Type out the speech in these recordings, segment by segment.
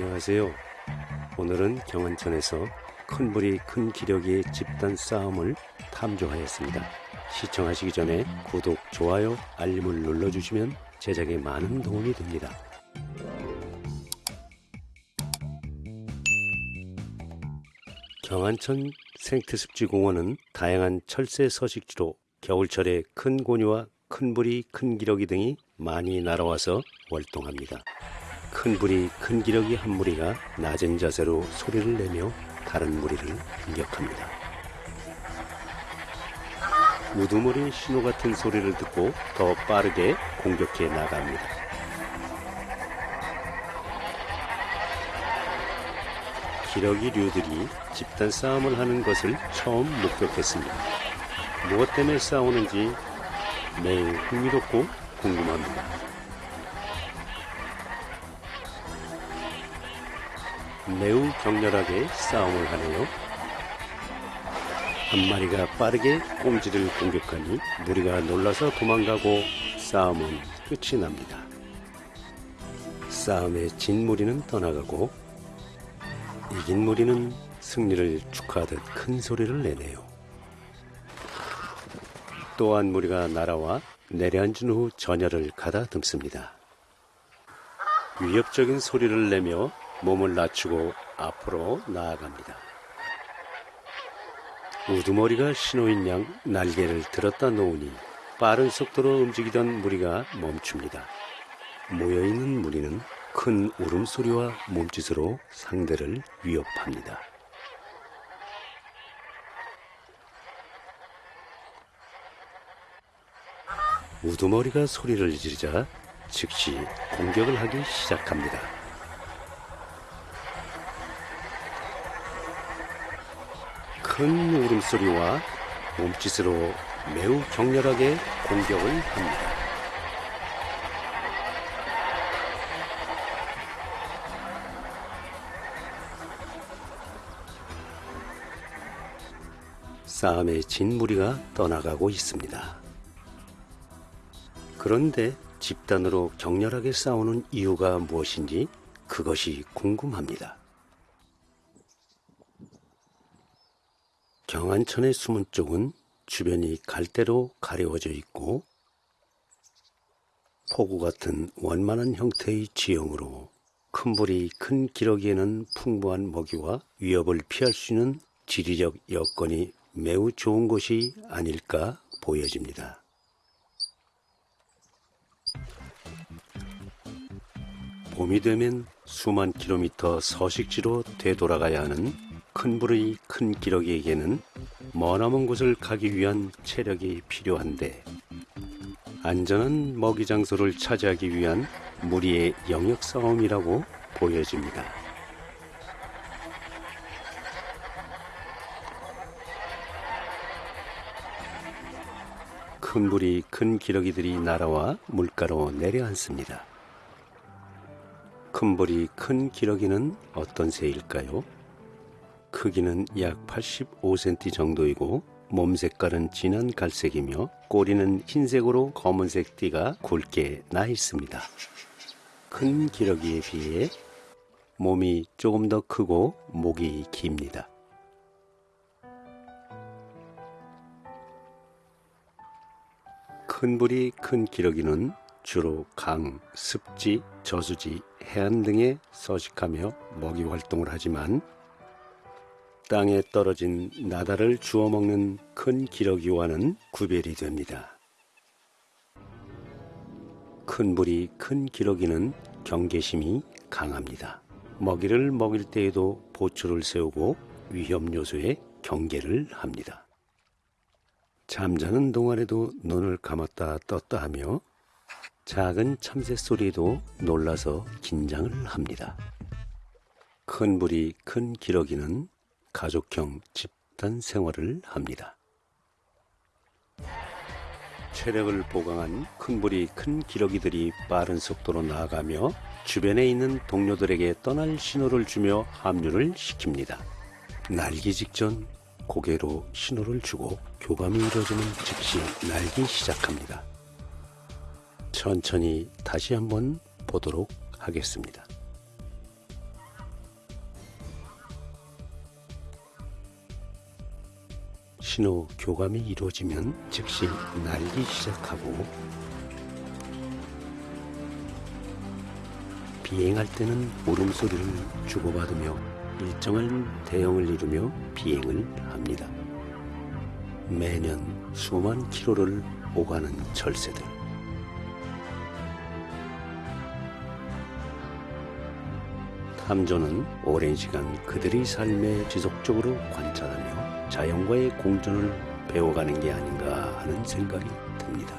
안녕하세요. 오늘은 경안천에서 큰 불이 큰 기력의 집단 싸움을 탐조하였습니다. 시청하시기 전에 구독, 좋아요, 알림을 눌러주시면 제작에 많은 도움이 됩니다. 경안천 생태습지공원은 다양한 철새 서식지로 겨울철에 큰 고니와 큰 불이 큰 기러기 등이 많이 날아와서 월동합니다. 큰 불이 큰 기러기 한 무리가 낮은 자세로 소리를 내며 다른 무리를 공격합니다. 우두머리 신호 같은 소리를 듣고 더 빠르게 공격해 나갑니다. 기러기류들이 집단 싸움을 하는 것을 처음 목격했습니다. 무엇 때문에 싸우는지 매우 흥미롭고 궁금합니다. 매우 격렬하게 싸움을 하네요. 한 마리가 빠르게 꽁지를 공격하니 무리가 놀라서 도망가고 싸움은 끝이 납니다. 싸움에 진 무리는 떠나가고 이긴 무리는 승리를 축하하듯 큰 소리를 내네요. 또한 무리가 날아와 내려앉은 후 전열을 가다듬습니다. 위협적인 소리를 내며 몸을 낮추고 앞으로 나아갑니다. 우두머리가 신호인 양 날개를 들었다 놓으니 빠른 속도로 움직이던 무리가 멈춥니다. 모여있는 무리는 큰 울음소리와 몸짓으로 상대를 위협합니다. 우두머리가 소리를 지르자 즉시 공격을 하기 시작합니다. 큰 울음소리와 몸짓으로 매우 격렬하게 공격을 합니다. 싸움에 진 무리가 떠나가고 있습니다. 그런데 집단으로 격렬하게 싸우는 이유가 무엇인지 그것이 궁금합니다. 경안천의 숨은 쪽은 주변이 갈대로 가려워져 있고 포구 같은 원만한 형태의 지형으로 큰 불이 큰 기러기에는 풍부한 먹이와 위협을 피할 수 있는 지리적 여건이 매우 좋은 곳이 아닐까 보여집니다. 봄이 되면 수만 킬로미터 서식지로 되돌아가야 하는 큰 불의 큰 기러기에게는 머나먼 곳을 가기 위한 체력이 필요한데 안전한 먹이 장소를 차지하기 위한 무리의 영역 싸움이라고 보여집니다. 큰 불이 큰 기러기들이 날아와 물가로 내려앉습니다. 큰 불이 큰 기러기는 어떤 새일까요? 크기는 약 85cm 정도이고 몸 색깔은 진한 갈색이며 꼬리는 흰색으로 검은색 띠가 굵게 나 있습니다. 큰 기러기에 비해 몸이 조금 더 크고 목이 깁니다. 큰 불이 큰 기러기는 주로 강, 습지, 저수지, 해안 등에 서식하며 먹이 활동을 하지만 땅에 떨어진 나다를 주워 먹는 큰 기러기와는 구별이 됩니다. 큰 불이 큰 기러기는 경계심이 강합니다. 먹이를 먹일 때에도 보초를 세우고 위험 요소에 경계를 합니다. 잠자는 동안에도 눈을 감았다 떴다 하며 작은 참새 소리에도 놀라서 긴장을 합니다. 큰 불이 큰 기러기는 가족형 집단 생활을 합니다. 체력을 보강한 큰 불이 큰 기러기들이 빠른 속도로 나아가며 주변에 있는 동료들에게 떠날 신호를 주며 합류를 시킵니다. 날기 직전 고개로 신호를 주고 교감이 이루어지는 즉시 날기 시작합니다. 천천히 다시 한번 보도록 하겠습니다. 신호 교감이 이루어지면 즉시 날기 시작하고 비행할 때는 울음소리를 주고받으며 일정한 대형을 이루며 비행을 합니다. 매년 수만 킬로를 오가는 철새들. 탐조는 오랜 시간 그들의 삶에 지속적으로 관찰하며 자연과의 공존을 배워가는 게 아닌가 하는 생각이 듭니다.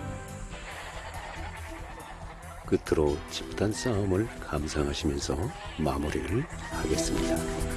끝으로 집단 싸움을 감상하시면서 마무리를 하겠습니다.